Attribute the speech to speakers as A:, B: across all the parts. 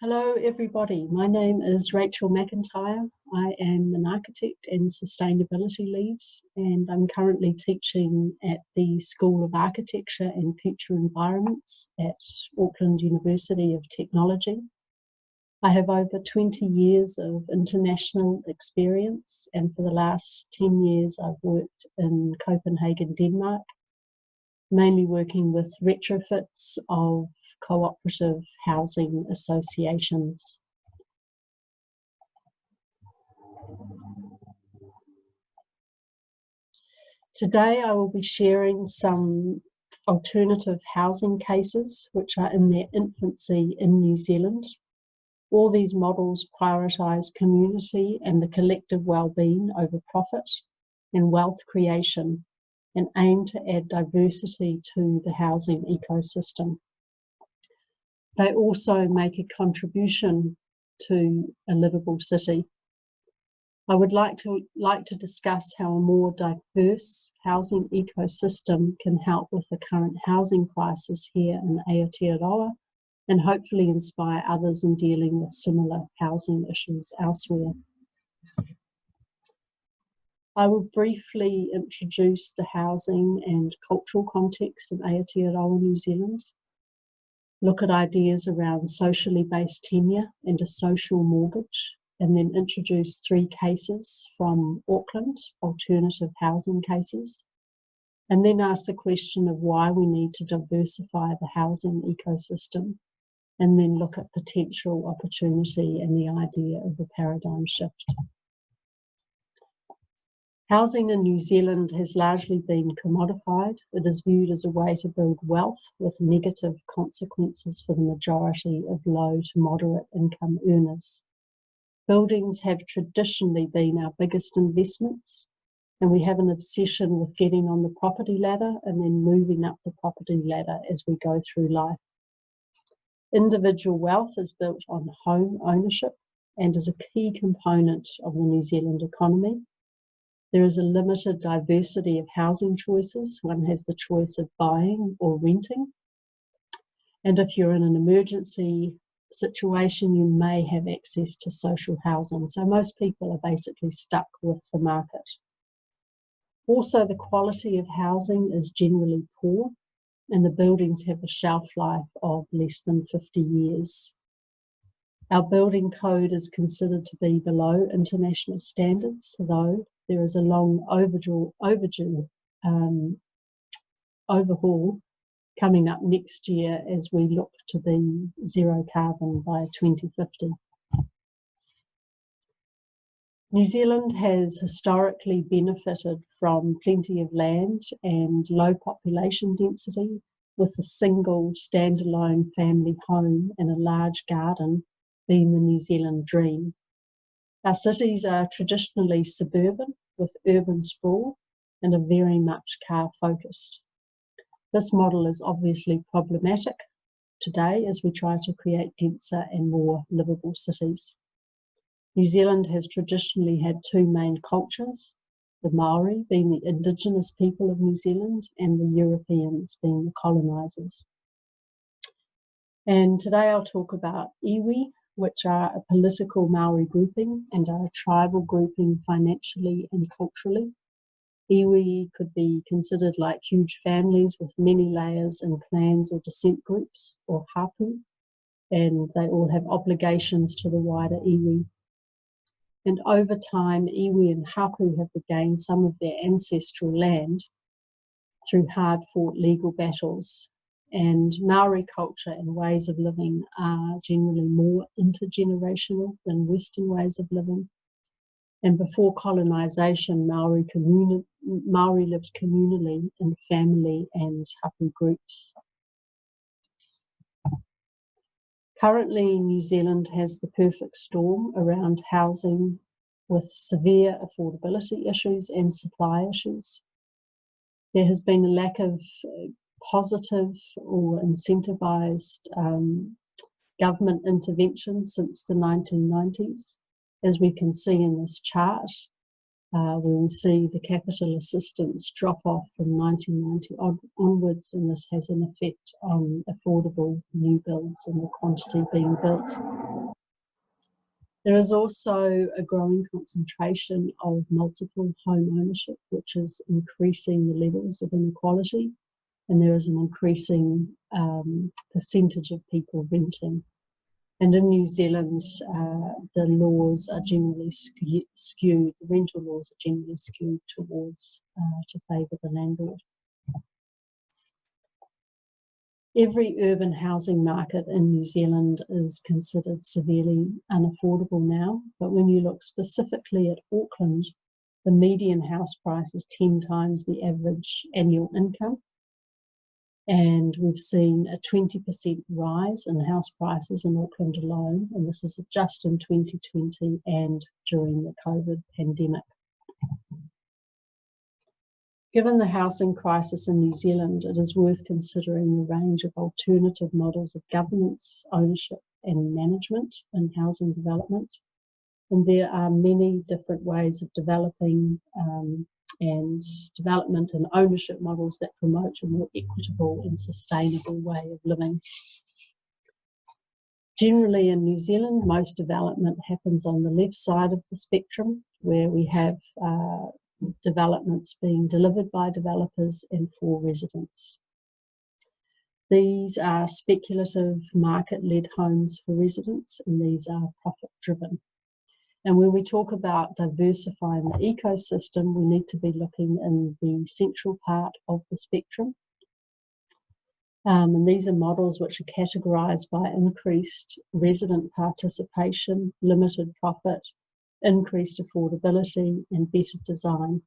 A: Hello everybody, my name is Rachel McIntyre. I am an architect and sustainability lead and I'm currently teaching at the School of Architecture and Future Environments at Auckland University of Technology. I have over 20 years of international experience and for the last 10 years I've worked in Copenhagen, Denmark, mainly working with retrofits of cooperative housing associations. Today I will be sharing some alternative housing cases which are in their infancy in New Zealand. All these models prioritise community and the collective well-being over profit and wealth creation and aim to add diversity to the housing ecosystem. They also make a contribution to a livable city. I would like to, like to discuss how a more diverse housing ecosystem can help with the current housing crisis here in Aotearoa and hopefully inspire others in dealing with similar housing issues elsewhere. I will briefly introduce the housing and cultural context in Aotearoa, New Zealand look at ideas around socially based tenure and a social mortgage, and then introduce three cases from Auckland, alternative housing cases, and then ask the question of why we need to diversify the housing ecosystem, and then look at potential opportunity and the idea of a paradigm shift. Housing in New Zealand has largely been commodified. It is viewed as a way to build wealth with negative consequences for the majority of low to moderate income earners. Buildings have traditionally been our biggest investments and we have an obsession with getting on the property ladder and then moving up the property ladder as we go through life. Individual wealth is built on home ownership and is a key component of the New Zealand economy there is a limited diversity of housing choices. One has the choice of buying or renting. And if you're in an emergency situation, you may have access to social housing. So most people are basically stuck with the market. Also, the quality of housing is generally poor and the buildings have a shelf life of less than 50 years. Our building code is considered to be below international standards, though there is a long overdue, overdue um, overhaul coming up next year as we look to be zero carbon by 2050. New Zealand has historically benefited from plenty of land and low population density with a single standalone family home and a large garden being the New Zealand dream. Our cities are traditionally suburban with urban sprawl and are very much car focused. This model is obviously problematic today as we try to create denser and more livable cities. New Zealand has traditionally had two main cultures, the Maori being the indigenous people of New Zealand and the Europeans being the colonisers. And today I'll talk about iwi, which are a political Maori grouping and are a tribal grouping financially and culturally. Iwi could be considered like huge families with many layers and clans or descent groups, or hapu, and they all have obligations to the wider iwi. And over time, iwi and hapu have regained some of their ancestral land through hard-fought legal battles and Maori culture and ways of living are generally more intergenerational than Western ways of living. And before colonisation, Maori, Maori lived communally in family and hapu groups. Currently, New Zealand has the perfect storm around housing with severe affordability issues and supply issues. There has been a lack of uh, positive or incentivized um, government intervention since the 1990s. As we can see in this chart, uh, where we see the capital assistance drop off from 1990 on, onwards, and this has an effect on affordable new builds and the quantity being built. There is also a growing concentration of multiple home ownership, which is increasing the levels of inequality, and there is an increasing um, percentage of people renting. And in New Zealand, uh, the laws are generally skewed, the rental laws are generally skewed towards uh, to favour the landlord. Every urban housing market in New Zealand is considered severely unaffordable now, but when you look specifically at Auckland, the median house price is 10 times the average annual income. And we've seen a 20% rise in house prices in Auckland alone, and this is just in 2020 and during the COVID pandemic. Given the housing crisis in New Zealand, it is worth considering a range of alternative models of governance, ownership and management in housing development. And there are many different ways of developing um, and development and ownership models that promote a more equitable and sustainable way of living. Generally in New Zealand, most development happens on the left side of the spectrum, where we have uh, developments being delivered by developers and for residents. These are speculative market-led homes for residents and these are profit-driven. And when we talk about diversifying the ecosystem, we need to be looking in the central part of the spectrum. Um, and these are models which are categorised by increased resident participation, limited profit, increased affordability and better design.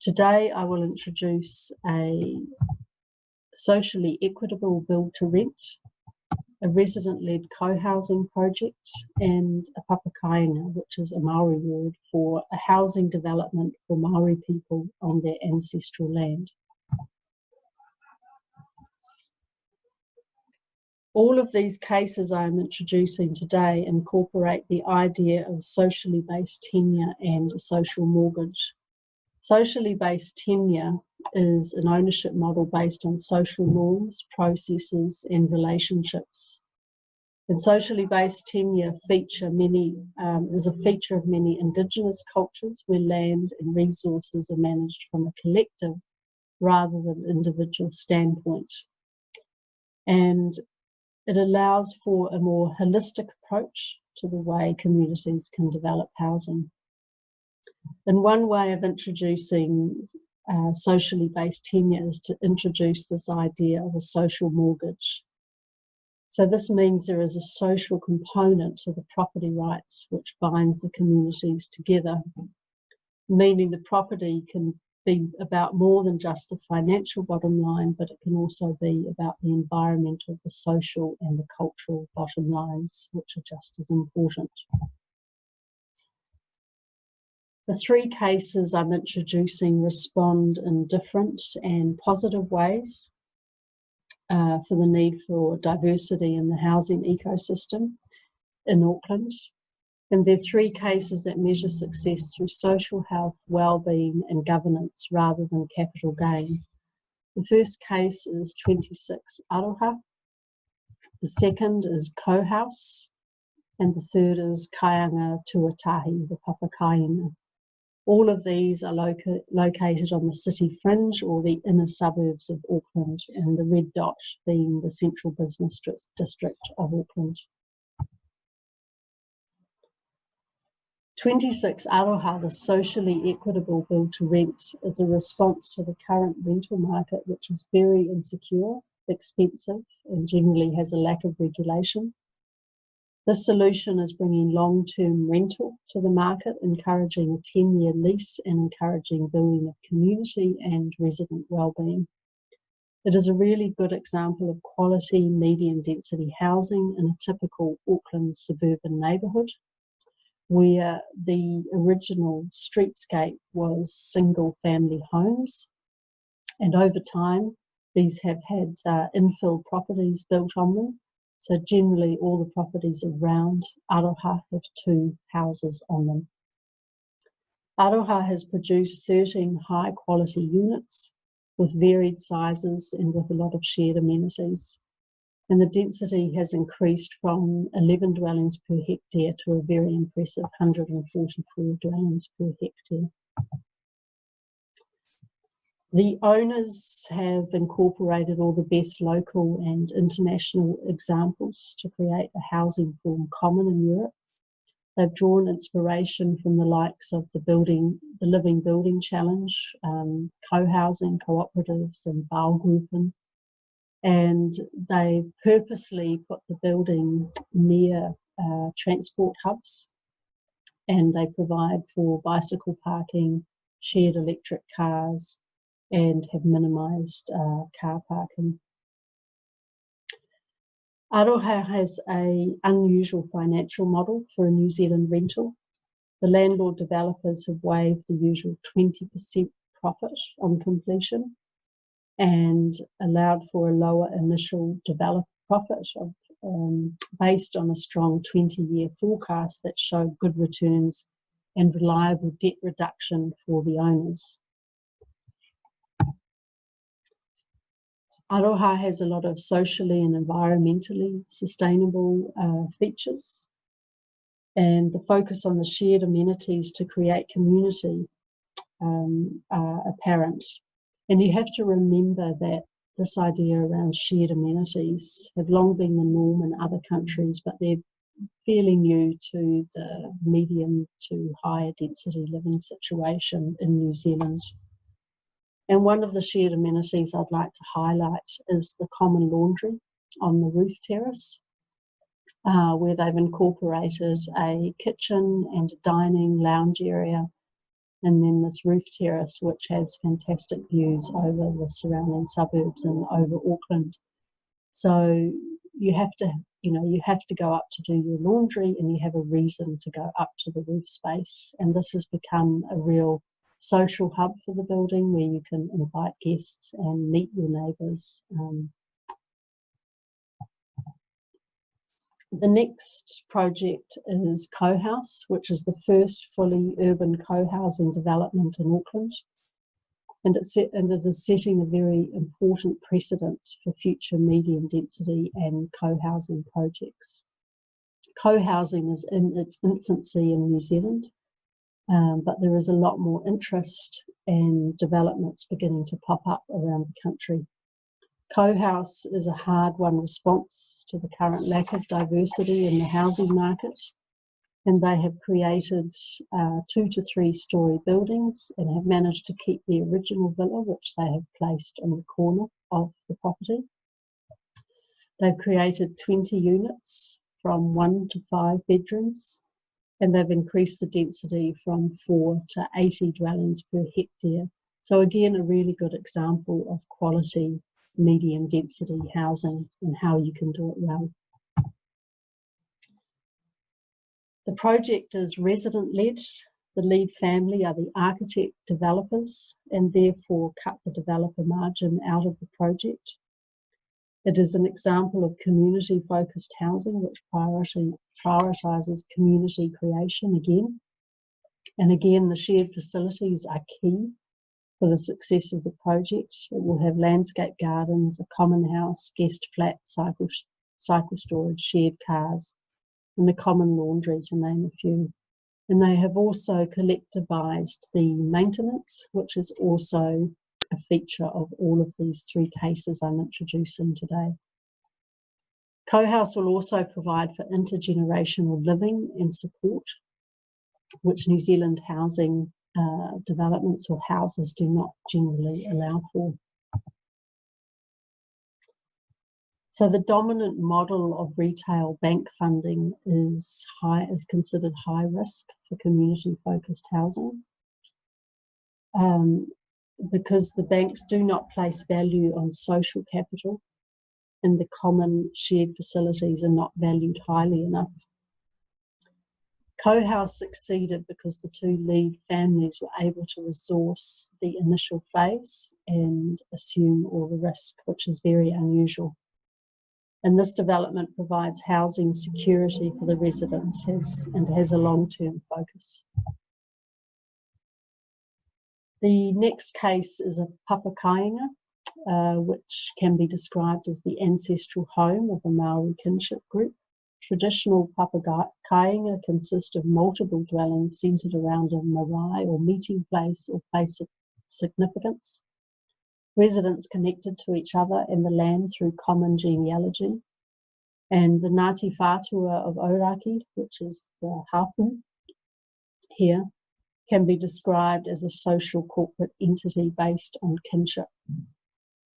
A: Today I will introduce a socially equitable build to rent, a resident-led co-housing project and a papakainga, which is a Maori word for a housing development for Maori people on their ancestral land. All of these cases I'm introducing today incorporate the idea of socially based tenure and a social mortgage. Socially based tenure is an ownership model based on social norms, processes and relationships. And socially based tenure feature many, um, is a feature of many indigenous cultures where land and resources are managed from a collective rather than individual standpoint. And it allows for a more holistic approach to the way communities can develop housing. And one way of introducing uh, socially based tenure is to introduce this idea of a social mortgage. So this means there is a social component to the property rights which binds the communities together, meaning the property can be about more than just the financial bottom line, but it can also be about the environmental, the social and the cultural bottom lines, which are just as important. The three cases I'm introducing respond in different and positive ways uh, for the need for diversity in the housing ecosystem in Auckland. And there are three cases that measure success through social health, well-being and governance rather than capital gain. The first case is 26 Aroha. The second is Co-House. And the third is Kainga Tuatahi, the Papakainga. All of these are loca located on the city fringe or the inner suburbs of Auckland and the red dot being the central business district of Auckland. 26 Aroha, the socially equitable build to rent, is a response to the current rental market, which is very insecure, expensive, and generally has a lack of regulation. This solution is bringing long-term rental to the market, encouraging a 10-year lease and encouraging building of community and resident well-being. It is a really good example of quality medium density housing in a typical Auckland suburban neighbourhood where the original streetscape was single family homes. And over time, these have had uh, infill properties built on them. So generally all the properties around Aroha have two houses on them. Aroha has produced 13 high quality units with varied sizes and with a lot of shared amenities. And the density has increased from 11 dwellings per hectare to a very impressive 144 dwellings per hectare. The owners have incorporated all the best local and international examples to create a housing form common in Europe. They've drawn inspiration from the likes of the building, the Living Building Challenge, um, co-housing cooperatives and Baugruppen. And they've purposely put the building near uh, transport hubs and they provide for bicycle parking, shared electric cars, and have minimised uh, car parking. Aroha has a unusual financial model for a New Zealand rental. The landlord developers have waived the usual 20% profit on completion and allowed for a lower initial developer profit of, um, based on a strong 20-year forecast that showed good returns and reliable debt reduction for the owners. Aroha has a lot of socially and environmentally sustainable uh, features and the focus on the shared amenities to create community um, are apparent. And you have to remember that this idea around shared amenities have long been the norm in other countries, but they're fairly new to the medium to higher density living situation in New Zealand. And one of the shared amenities I'd like to highlight is the common laundry on the roof terrace, uh, where they've incorporated a kitchen and a dining lounge area, and then this roof terrace, which has fantastic views over the surrounding suburbs and over Auckland. So you have to, you know, you have to go up to do your laundry and you have a reason to go up to the roof space. And this has become a real social hub for the building where you can invite guests and meet your neighbours. Um, the next project is Co-House, which is the first fully urban co-housing development in Auckland. And, it's set, and it is setting a very important precedent for future medium density and co-housing projects. Co-housing is in its infancy in New Zealand um, but there is a lot more interest and developments beginning to pop up around the country. Co-house is a hard-won response to the current lack of diversity in the housing market and they have created uh, two to three story buildings and have managed to keep the original villa which they have placed on the corner of the property. They've created 20 units from one to five bedrooms and they've increased the density from four to 80 dwellings per hectare. So again, a really good example of quality medium density housing and how you can do it well. The project is resident led. The lead family are the architect developers and therefore cut the developer margin out of the project. It is an example of community focused housing which priority, prioritises community creation again. And again, the shared facilities are key for the success of the project. It will have landscape gardens, a common house, guest flat, cycle, cycle storage, shared cars, and a common laundry to name a few. And they have also collectivised the maintenance, which is also a feature of all of these three cases I'm introducing today. CoHouse will also provide for intergenerational living and support, which New Zealand housing uh, developments or houses do not generally allow for. So the dominant model of retail bank funding is high is considered high risk for community focused housing. Um, because the banks do not place value on social capital and the common shared facilities are not valued highly enough. Co-house succeeded because the two lead families were able to resource the initial phase and assume all the risk, which is very unusual. And this development provides housing security for the residents has, and has a long-term focus. The next case is a papakainga, uh, which can be described as the ancestral home of a Maori kinship group. Traditional papakainga consist of multiple dwellings centred around a marae or meeting place or place of significance. Residents connected to each other and the land through common genealogy. And the Ngāti Whātua of Ōrākei, which is the hapu here, can be described as a social corporate entity based on kinship.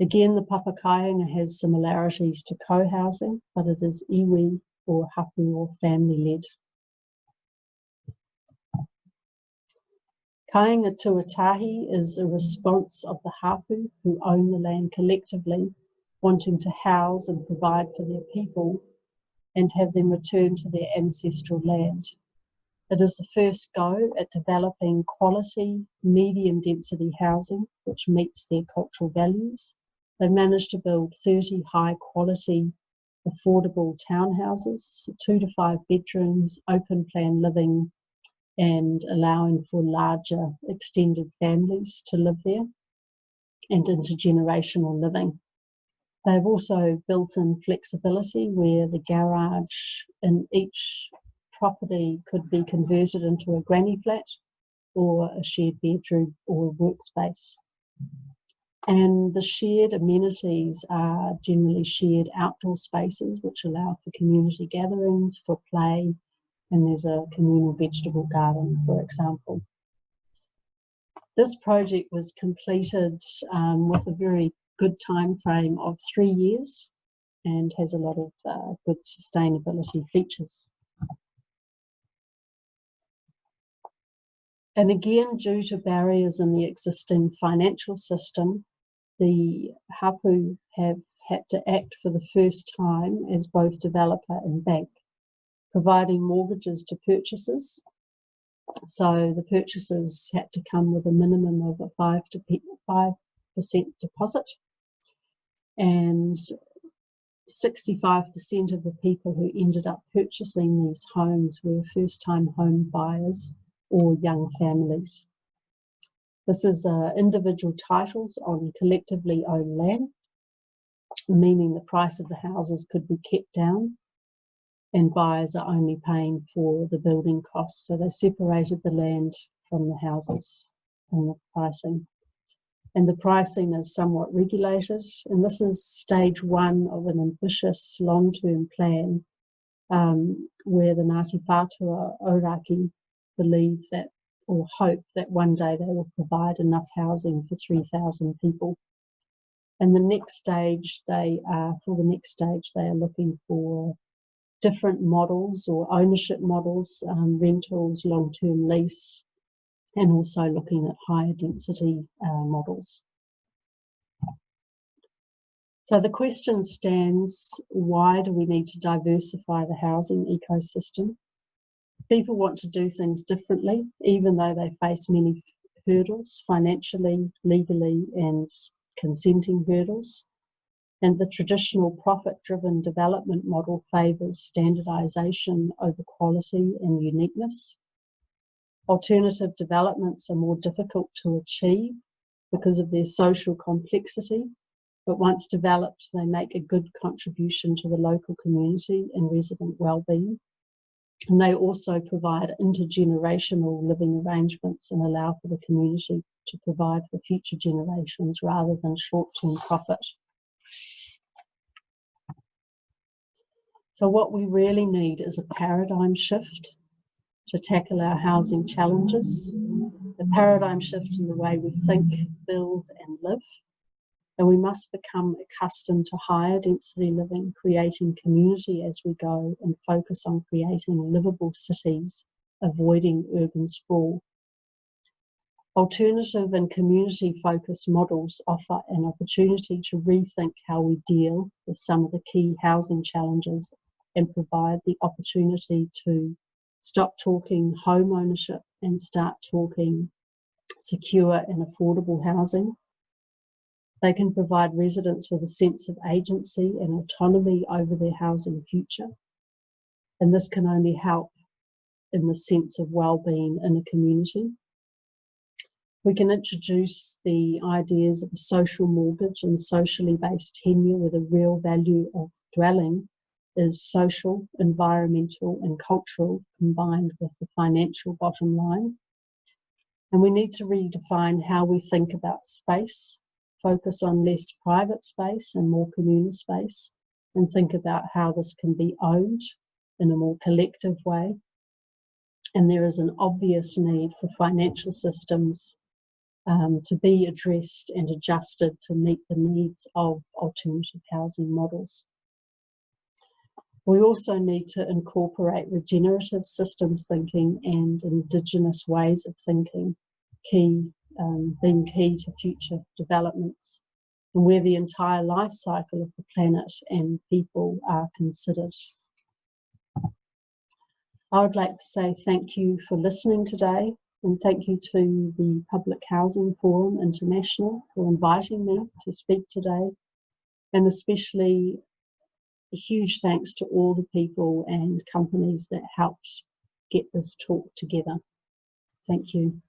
A: Again, the papakainga has similarities to co-housing, but it is iwi or hapu or family-led. Kainga tuatahi is a response of the hapu who own the land collectively, wanting to house and provide for their people and have them return to their ancestral land. It is the first go at developing quality, medium density housing which meets their cultural values. They managed to build 30 high quality, affordable townhouses, two to five bedrooms, open plan living, and allowing for larger extended families to live there and mm-hmm. intergenerational living. They've also built in flexibility where the garage in each property could be converted into a granny flat or a shared bedroom or workspace. And the shared amenities are generally shared outdoor spaces which allow for community gatherings, for play, and there's a communal vegetable garden, for example. This project was completed um, with a very good time frame of three years and has a lot of uh, good sustainability features. And again, due to barriers in the existing financial system, the Hapu have had to act for the first time as both developer and bank, providing mortgages to purchasers. So the purchasers had to come with a minimum of a 5 to 5% deposit and 65% of the people who ended up purchasing these homes were first time home buyers or young families. This is uh, individual titles on collectively owned land, meaning the price of the houses could be kept down and buyers are only paying for the building costs. So they separated the land from the houses and the pricing. And the pricing is somewhat regulated. And this is stage one of an ambitious long-term plan um, where the Ngāti Whātua Ōrākei believe that or hope that one day they will provide enough housing for 3,000 people. And the next stage, they are, for the next stage, they are looking for different models or ownership models, um, rentals, long-term lease, and also looking at higher density uh, models. So the question stands, why do we need to diversify the housing ecosystem? People want to do things differently, even though they face many hurdles financially, legally, and consenting hurdles. And the traditional profit-driven development model favours standardisation over quality and uniqueness. Alternative developments are more difficult to achieve because of their social complexity, but once developed, they make a good contribution to the local community and resident well-being. And they also provide intergenerational living arrangements and allow for the community to provide for future generations rather than short-term profit. So what we really need is a paradigm shift to tackle our housing challenges, a paradigm shift in the way we think, build and live, and we must become accustomed to higher density living, creating community as we go and focus on creating livable cities, avoiding urban sprawl. Alternative and community focused models offer an opportunity to rethink how we deal with some of the key housing challenges and provide the opportunity to stop talking home ownership and start talking secure and affordable housing they can provide residents with a sense of agency and autonomy over their housing future. And this can only help in the sense of well-being in a community. We can introduce the ideas of a social mortgage and socially based tenure with a real value of dwelling is social, environmental and cultural combined with the financial bottom line. And we need to redefine how we think about space, focus on less private space and more communal space, and think about how this can be owned in a more collective way. And there is an obvious need for financial systems um, to be addressed and adjusted to meet the needs of alternative housing models. We also need to incorporate regenerative systems thinking and indigenous ways of thinking, key, um, being key to future developments, and where the entire life cycle of the planet and people are considered. I would like to say thank you for listening today and thank you to the Public Housing Forum International for inviting me to speak today and especially a huge thanks to all the people and companies that helped get this talk together. Thank you.